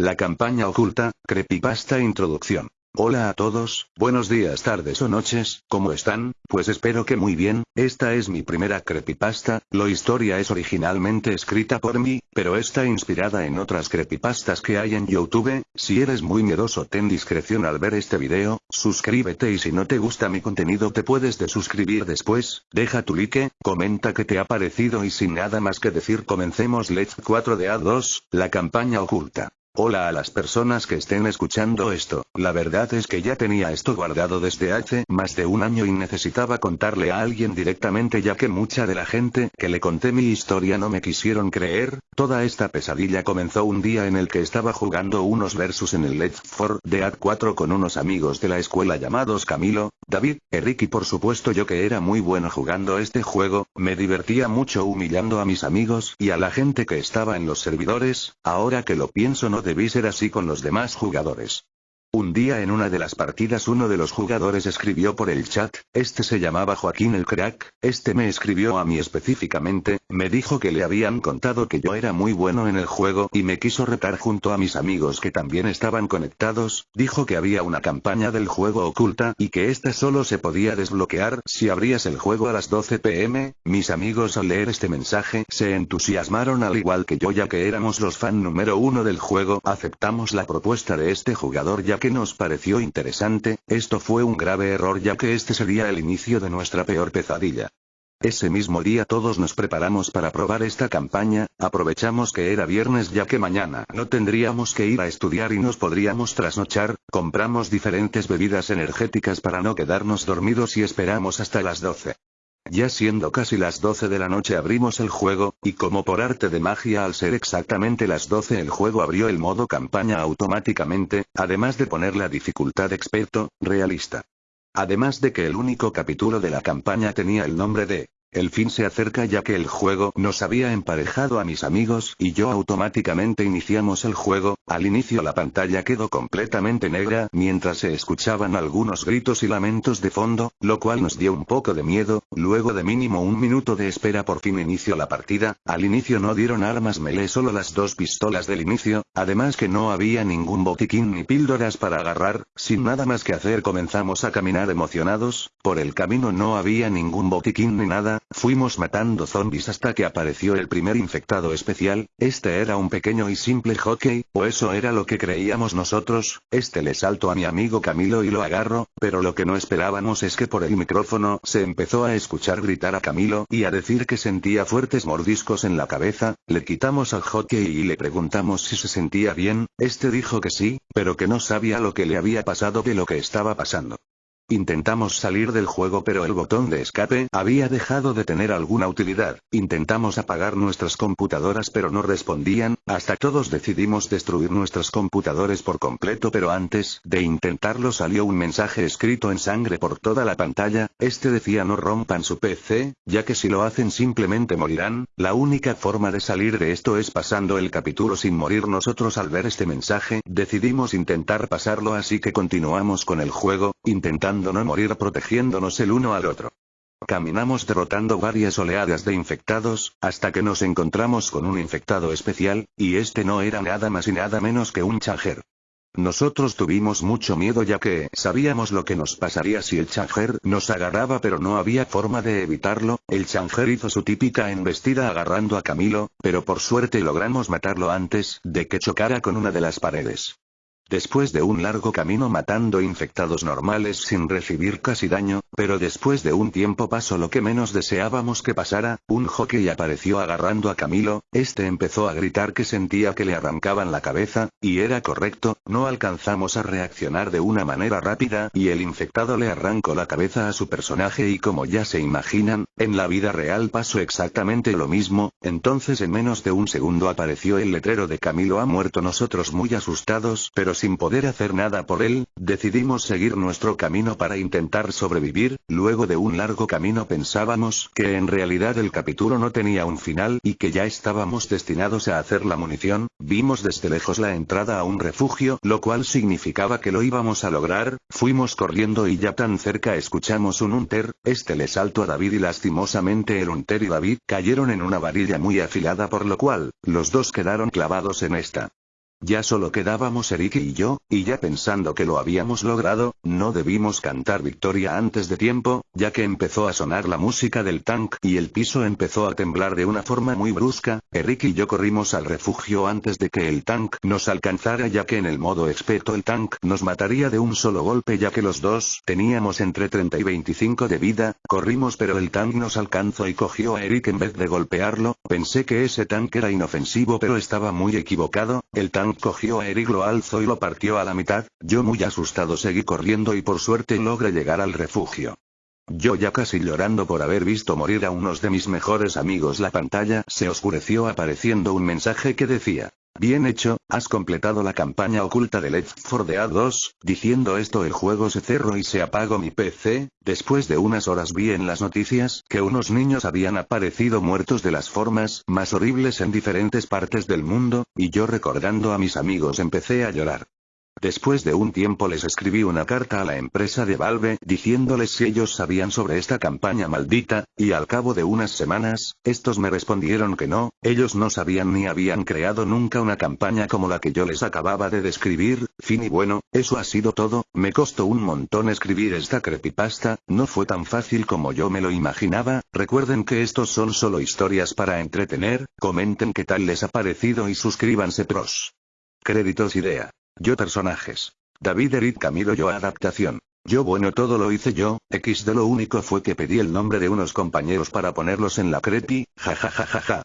La campaña oculta, Creepypasta Introducción. Hola a todos, buenos días, tardes o noches, ¿cómo están? Pues espero que muy bien, esta es mi primera creepypasta, la historia es originalmente escrita por mí, pero está inspirada en otras creepypastas que hay en YouTube, si eres muy miedoso ten discreción al ver este video, suscríbete y si no te gusta mi contenido te puedes desuscribir después, deja tu like, comenta qué te ha parecido y sin nada más que decir comencemos Let's 4 de A2, la campaña oculta. Hola a las personas que estén escuchando esto, la verdad es que ya tenía esto guardado desde hace más de un año y necesitaba contarle a alguien directamente ya que mucha de la gente que le conté mi historia no me quisieron creer, toda esta pesadilla comenzó un día en el que estaba jugando unos versus en el Let's 4 Dead 4 con unos amigos de la escuela llamados Camilo, David, Eric y por supuesto yo que era muy bueno jugando este juego, me divertía mucho humillando a mis amigos y a la gente que estaba en los servidores, ahora que lo pienso no debí ser así con los demás jugadores. Un día en una de las partidas uno de los jugadores escribió por el chat, este se llamaba Joaquín el Crack, este me escribió a mí específicamente, me dijo que le habían contado que yo era muy bueno en el juego y me quiso retar junto a mis amigos que también estaban conectados, dijo que había una campaña del juego oculta y que esta solo se podía desbloquear si abrías el juego a las 12 pm, mis amigos al leer este mensaje se entusiasmaron al igual que yo ya que éramos los fan número uno del juego, aceptamos la propuesta de este jugador ya que nos pareció interesante, esto fue un grave error ya que este sería el inicio de nuestra peor pesadilla. Ese mismo día todos nos preparamos para probar esta campaña, aprovechamos que era viernes ya que mañana no tendríamos que ir a estudiar y nos podríamos trasnochar, compramos diferentes bebidas energéticas para no quedarnos dormidos y esperamos hasta las 12. Ya siendo casi las 12 de la noche abrimos el juego, y como por arte de magia al ser exactamente las 12 el juego abrió el modo campaña automáticamente, además de poner la dificultad experto, realista. Además de que el único capítulo de la campaña tenía el nombre de el fin se acerca ya que el juego nos había emparejado a mis amigos y yo automáticamente iniciamos el juego, al inicio la pantalla quedó completamente negra mientras se escuchaban algunos gritos y lamentos de fondo, lo cual nos dio un poco de miedo, luego de mínimo un minuto de espera por fin inició la partida, al inicio no dieron armas melee solo las dos pistolas del inicio, además que no había ningún botiquín ni píldoras para agarrar, sin nada más que hacer comenzamos a caminar emocionados, por el camino no había ningún botiquín ni nada, Fuimos matando zombies hasta que apareció el primer infectado especial, este era un pequeño y simple hockey, o eso era lo que creíamos nosotros, este le salto a mi amigo Camilo y lo agarro, pero lo que no esperábamos es que por el micrófono se empezó a escuchar gritar a Camilo y a decir que sentía fuertes mordiscos en la cabeza, le quitamos al hockey y le preguntamos si se sentía bien, este dijo que sí, pero que no sabía lo que le había pasado de lo que estaba pasando. Intentamos salir del juego pero el botón de escape había dejado de tener alguna utilidad. Intentamos apagar nuestras computadoras pero no respondían, hasta todos decidimos destruir nuestros computadores por completo pero antes de intentarlo salió un mensaje escrito en sangre por toda la pantalla, este decía no rompan su PC, ya que si lo hacen simplemente morirán, la única forma de salir de esto es pasando el capítulo sin morir. Nosotros al ver este mensaje, decidimos intentar pasarlo así que continuamos con el juego, intentando no morir protegiéndonos el uno al otro. Caminamos derrotando varias oleadas de infectados, hasta que nos encontramos con un infectado especial, y este no era nada más y nada menos que un changer. Nosotros tuvimos mucho miedo ya que sabíamos lo que nos pasaría si el changer nos agarraba pero no había forma de evitarlo, el changer hizo su típica embestida agarrando a Camilo, pero por suerte logramos matarlo antes de que chocara con una de las paredes. Después de un largo camino matando infectados normales sin recibir casi daño, pero después de un tiempo pasó lo que menos deseábamos que pasara, un hockey apareció agarrando a Camilo, este empezó a gritar que sentía que le arrancaban la cabeza, y era correcto, no alcanzamos a reaccionar de una manera rápida y el infectado le arrancó la cabeza a su personaje y como ya se imaginan, en la vida real pasó exactamente lo mismo, entonces en menos de un segundo apareció el letrero de Camilo ha muerto nosotros muy asustados pero sin poder hacer nada por él, decidimos seguir nuestro camino para intentar sobrevivir, luego de un largo camino pensábamos que en realidad el capítulo no tenía un final y que ya estábamos destinados a hacer la munición, vimos desde lejos la entrada a un refugio, lo cual significaba que lo íbamos a lograr, fuimos corriendo y ya tan cerca escuchamos un unter, este le saltó a David y lastimosamente el unter y David cayeron en una varilla muy afilada por lo cual, los dos quedaron clavados en esta. Ya solo quedábamos Eric y yo, y ya pensando que lo habíamos logrado, no debimos cantar victoria antes de tiempo, ya que empezó a sonar la música del tank y el piso empezó a temblar de una forma muy brusca, Eric y yo corrimos al refugio antes de que el tank nos alcanzara ya que en el modo experto el tank nos mataría de un solo golpe ya que los dos teníamos entre 30 y 25 de vida, corrimos pero el tank nos alcanzó y cogió a Eric en vez de golpearlo, pensé que ese tank era inofensivo pero estaba muy equivocado, el tank cogió a Eric lo alzó y lo partió a la mitad, yo muy asustado seguí corriendo y por suerte logré llegar al refugio. Yo ya casi llorando por haber visto morir a unos de mis mejores amigos la pantalla se oscureció apareciendo un mensaje que decía, Bien hecho, has completado la campaña oculta de Left 4 Dead 2, diciendo esto el juego se cerró y se apagó mi PC, después de unas horas vi en las noticias que unos niños habían aparecido muertos de las formas más horribles en diferentes partes del mundo, y yo recordando a mis amigos empecé a llorar. Después de un tiempo les escribí una carta a la empresa de Valve diciéndoles si ellos sabían sobre esta campaña maldita, y al cabo de unas semanas, estos me respondieron que no, ellos no sabían ni habían creado nunca una campaña como la que yo les acababa de describir, fin y bueno, eso ha sido todo, me costó un montón escribir esta creepypasta, no fue tan fácil como yo me lo imaginaba, recuerden que estos son solo historias para entretener, comenten qué tal les ha parecido y suscríbanse pros. Créditos idea. Yo personajes. David Eric Camilo yo adaptación. Yo bueno todo lo hice yo, X de lo único fue que pedí el nombre de unos compañeros para ponerlos en la creepy, jajajajaja.